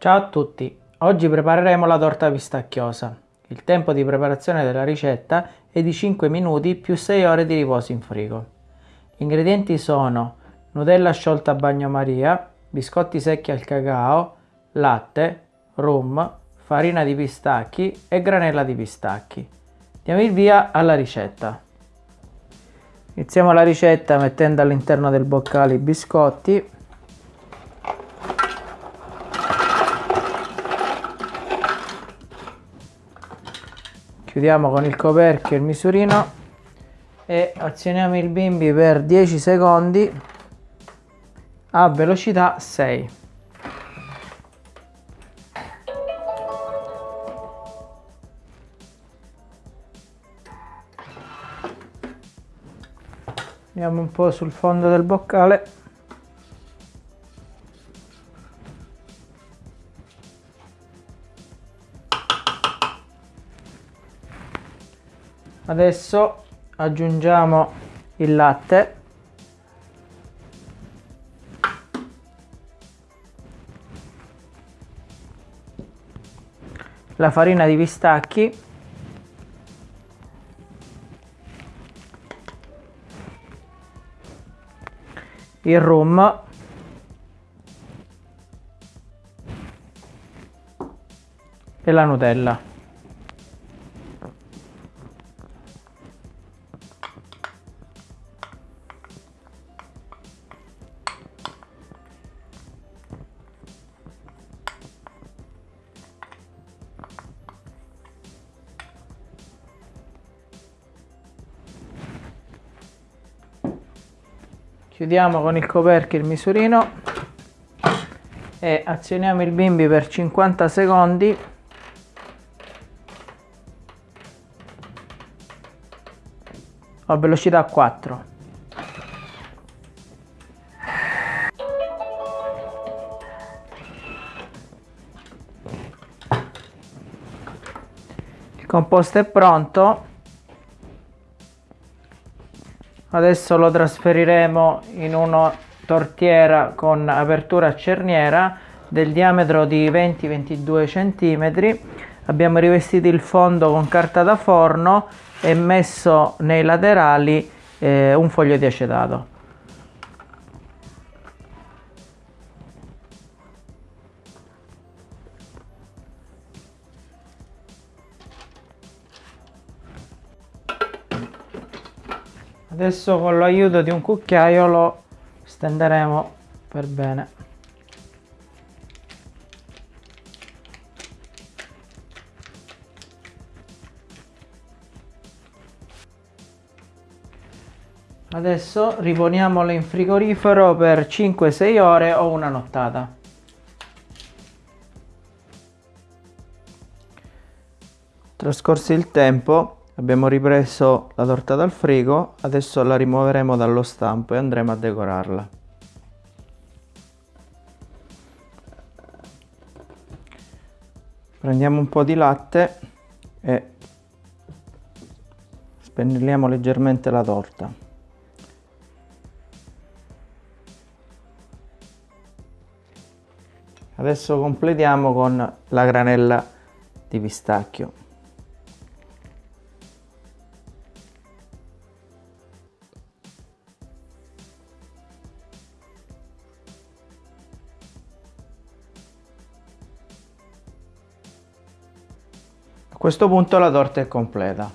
Ciao a tutti, oggi prepareremo la torta pistacchiosa. Il tempo di preparazione della ricetta è di 5 minuti più 6 ore di riposo in frigo. Gli ingredienti sono Nutella sciolta a bagnomaria, biscotti secchi al cacao, latte, rum, farina di pistacchi e granella di pistacchi. Diamo il via alla ricetta. Iniziamo la ricetta mettendo all'interno del boccale i biscotti chiudiamo con il coperchio il misurino e azioniamo il bimbi per 10 secondi a velocità 6 andiamo un po' sul fondo del boccale adesso aggiungiamo il latte. La farina di pistacchi. Il rum. E la Nutella chiudiamo con il coperchio il misurino. E azioniamo il bimbi per 50 secondi. A velocità 4 il composto è pronto adesso lo trasferiremo in una tortiera con apertura a cerniera del diametro di 20-22 cm abbiamo rivestito il fondo con carta da forno e messo nei laterali eh, un foglio di acetato adesso con l'aiuto di un cucchiaio lo stenderemo per bene. Adesso riponiamolo in frigorifero per 5-6 ore o una nottata. Trascorso il tempo Abbiamo ripreso la torta dal frigo, adesso la rimuoveremo dallo stampo e andremo a decorarla. Prendiamo un po' di latte e spennelliamo leggermente la torta. Adesso completiamo con la granella di pistacchio. Questo punto la torta è completa.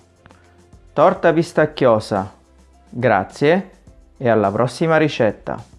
Torta pistacchiosa. Grazie e alla prossima ricetta.